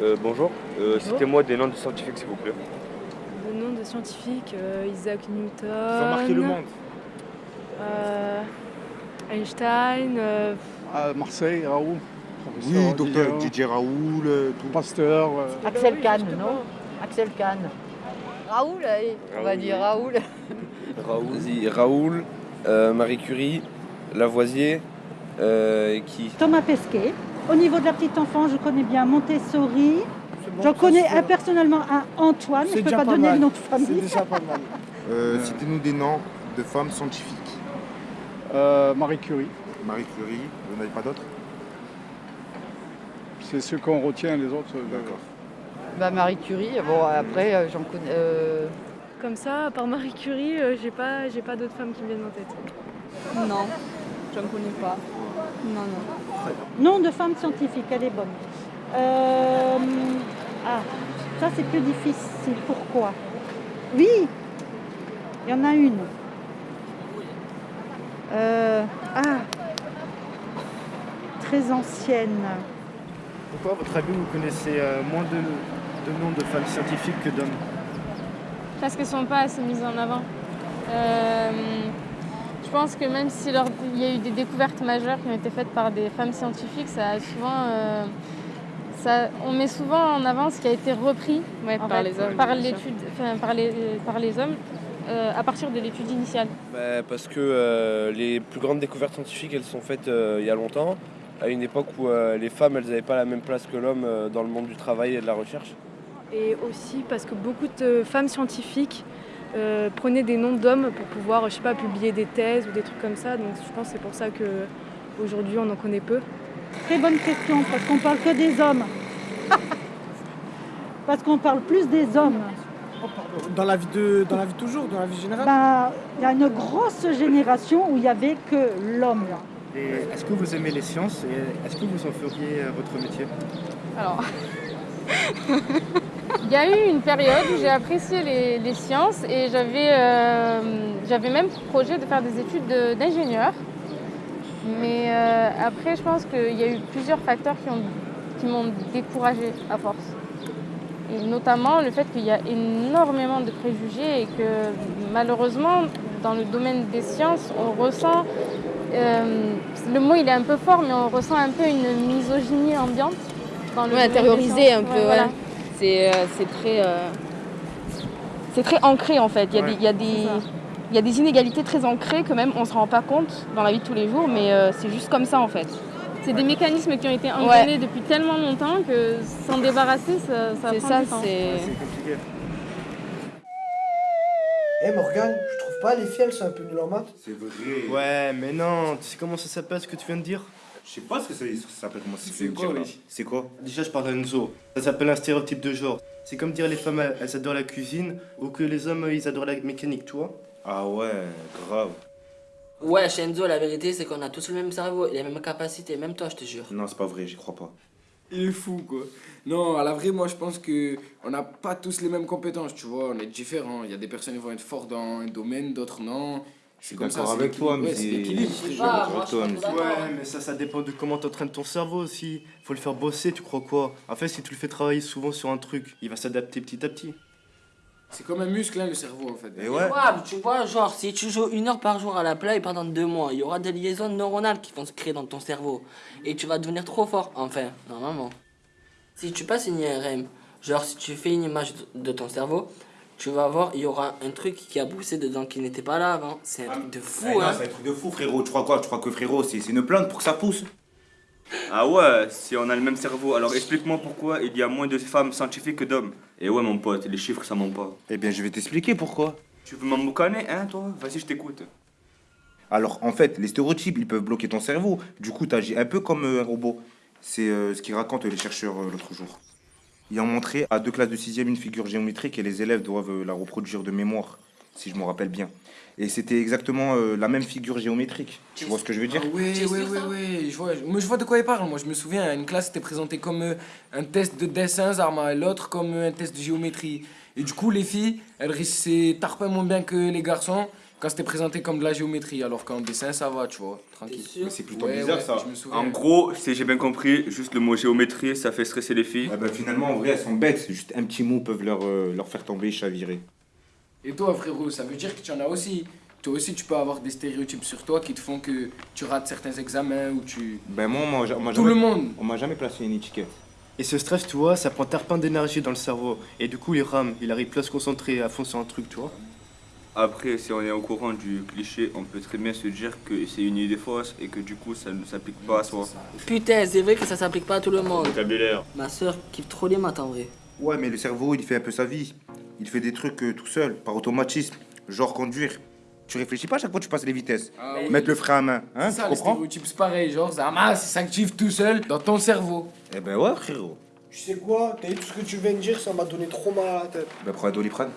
Euh, bonjour, euh, citez-moi des noms de scientifiques s'il vous plaît. Le nom de scientifiques, euh, Isaac Newton. Ils ont marqué le monde. euh, Einstein. euh, À Marseille, Raoul. Oui, docteur Didier, Didier Raoul, tout. Pasteur. euh, Axel Kahn, non Axel Kahn. Raoul, allez, on va Raoul, dire. Raoul. Raoul. Vas-y, Raoul, euh, Marie Curie, Lavoisier, euh, et qui? Thomas Pesquet. Au niveau de la petite enfance, je connais bien Montessori. J'en connais un personnellement un Antoine, mais je ne peux pas, donner le nom de famille. déjà pas mal. Euh, Citez-nous des noms de femmes scientifiques. Euh, Marie Curie, Marie Curie, vous n'avez pas d'autres? C'est ceux qu'on retient, les autres. euh, D'accord. Bah, Marie Curie, bon après euh, j'en connais. euh, Comme ça, à part Marie Curie, euh, j'ai pas, j'ai pas d'autres femmes qui me viennent en tête. Non, j'en connais pas. Non, non. Nom de femme scientifique, elle est bonne. Euh, ah, ça c'est plus difficile. Pourquoi? Oui, il y en a une. Euh, ah, très ancienne. Pourquoi, à votre avis, vous connaissez euh, moins de, de noms de femmes scientifiques que d'hommes? Parce qu'elles sont pas assez mises en avant. Euh, je pense que même si leur- il y a eu des découvertes majeures qui ont été faites par des femmes scientifiques, ça a souvent, euh, ça, on met souvent en avant ce qui a été repris Ouais, par fait, les hommes. par bien sûr. l'étude, enfin, par les, par les hommes, euh, à partir de l'étude initiale. Bah, parce que euh, les plus grandes découvertes scientifiques, elles sont faites euh, il y a longtemps, à une époque où euh, les femmes, elles n'avaient pas la même place que l'homme euh, dans le monde du travail et de la recherche. Et aussi parce que beaucoup de femmes scientifiques euh, prenaient des noms d'hommes pour pouvoir, je sais pas, publier des thèses ou des trucs comme ça. Donc je pense que c'est pour ça que aujourd'hui on en connaît peu. Très bonne question, parce qu'on parle que des hommes. parce qu'on parle plus des hommes. dans la, vie de, dans la vie de toujours, dans la vie générale? Ben, Il y a une grosse génération où il n'y avait que l'homme. Et Est-ce que vous aimez les sciences et est-ce que vous en feriez euh, votre métier? Alors, il y a eu une période où j'ai apprécié les, les sciences et j'avais euh, même pour projet de faire des études de- d'ingénieur. Mais euh, après, je pense qu'il y a eu plusieurs facteurs qui ont- qui m'ont découragée à force. Et notamment le fait qu'il y a énormément de préjugés et que malheureusement, dans le domaine des sciences, on ressent, euh, le mot il est un peu fort, mais on ressent un peu une misogynie ambiante. Dans le Ouais, intériorisé un peu, Ouais, voilà. C'est euh, c'est très, euh, c'est très ancré en fait. Il y a, Ouais. des, il y a des, il y a des inégalités très ancrées que même on se rend pas compte dans la vie de tous les jours, mais euh, c'est juste comme ça en fait. C'est des mécanismes qui ont été entraînés depuis tellement longtemps que s'en débarrasser, ça, ça C'est prend ça, du temps. c'est. Compliqué. Eh Morgane, je trouve pas les filles elles sont un peu nulles en maths C'est vrai. Ouais, mais non, tu sais comment ça s'appelle ce que tu viens de dire? Je sais pas ce que ça, ce que ça s'appelle, comment C'est quoi, oui C'est quoi Déjà, je parle d'Enzo. Ça s'appelle un stéréotype de genre. C'est comme dire les femmes, elles elles adorent la cuisine ou que les hommes, ils adorent la mécanique, tu vois Ah ouais, grave. Ouais, Shenzo, la vérité, c'est qu'on a tous le même cerveau et les mêmes capacités, même toi, je te jure. Non, c'est pas vrai, j'y crois pas. Il est fou, quoi. Non, à la vraie, moi, je pense que on n'a pas tous les mêmes compétences, tu vois. On est différents. Il y a des personnes qui vont être fortes dans un domaine, d'autres non. Je suis comme ça, d'accord c'est avec toi, mais Ouais, c'est. Ouais, mais ça, ça dépend de comment t'entraînes ton cerveau aussi. Faut le faire bosser, tu crois quoi? En fait, si tu le fais travailler souvent sur un truc, il va s'adapter petit à petit. C'est comme un muscle, hein, le cerveau, en fait. Et ouais. Ouais, mais tu vois, genre, si tu joues une heure par jour à la play pendant deux mois, il y aura des liaisons neuronales qui vont se créer dans ton cerveau. Et tu vas devenir trop fort, enfin, normalement. Si tu passes une IRM, genre, si tu fais une image de ton cerveau, tu vas voir, il y aura un truc qui a poussé dedans qui n'était pas là avant. C'est un truc de fou, Eh non, hein. c'est un truc de fou, frérot. Tu crois quoi? Tu crois que frérot, c'est c'est une plante pour que ça pousse? Ah ouais, si on a le même cerveau, alors explique-moi pourquoi il y a moins de femmes scientifiques que d'hommes. Et ouais mon pote, les chiffres ça ment pas. Eh bien, je vais t'expliquer pourquoi. Tu veux m'emboucaner, hein toi? Vas-y, je t'écoute. Alors, en fait, les stéréotypes, ils peuvent bloquer ton cerveau. Du coup, t'agis un peu comme euh, un robot. C'est euh, ce qu'ils racontent les chercheurs euh, l'autre jour. Ils ont montré à deux classes de sixième une figure géométrique et les élèves doivent euh, la reproduire de mémoire, si je me rappelle bien. Et c'était exactement euh, la même figure géométrique. Tu vois ce que je veux dire? Ah sûr, ouais, ça? ouais, je vois, moi, je vois de quoi il parle. Moi, je me souviens, une classe était présentée comme euh, un test de dessin, Zarma, et l'autre comme euh, un test de géométrie. Et du coup, les filles, elles réussissaient tarpin moins bien que les garçons. Quand c'était présenté comme de la géométrie, alors qu'en dessin, ça va, tu vois, tranquille. Mais c'est plutôt Ouais, bizarre ouais, ça. je me souviens. En gros, si j'ai bien compris, juste le mot géométrie, ça fait stresser les filles. Ah bah, finalement, en vrai, elles sont bêtes. Juste un petit mot peuvent leur, euh, leur faire tomber, chavirer. Et toi, frérot, ça veut dire que tu en as aussi. Toi aussi, tu peux avoir des stéréotypes sur toi qui te font que tu rates certains examens ou tu. Ben moi, on m'a- m'a Tout jamais- le monde. On m'a jamais placé une étiquette. Et ce stress, tu vois, ça prend terpin d'énergie dans le cerveau. Et du coup, il rame, il arrive plus à se concentrer à fond sur un truc, tu vois. Après, si on est au courant du cliché, on peut très bien se dire que c'est une idée fausse et que du coup, ça ne s'applique pas à soi. Putain, c'est vrai que ça s'applique pas à tout le monde. Vocabulaire. Ma soeur kiffe trop les maths en vrai. Ouais, mais le cerveau, il fait un peu sa vie. Il fait des trucs euh, tout seul, par automatisme. Genre conduire. Tu réfléchis pas à chaque fois que tu passes les vitesses. Ah oui. Mettre le frein à main, hein, c'est ça, tu les comprends stéréotypes, c'est pareil. Genre, Zama, ça s'active tout seul dans ton cerveau. Eh ben ouais, frérot. Tu sais quoi T'as dit tout ce que tu viens de dire, ça m'a donné trop mal à la tête. Ben prends un doliprane.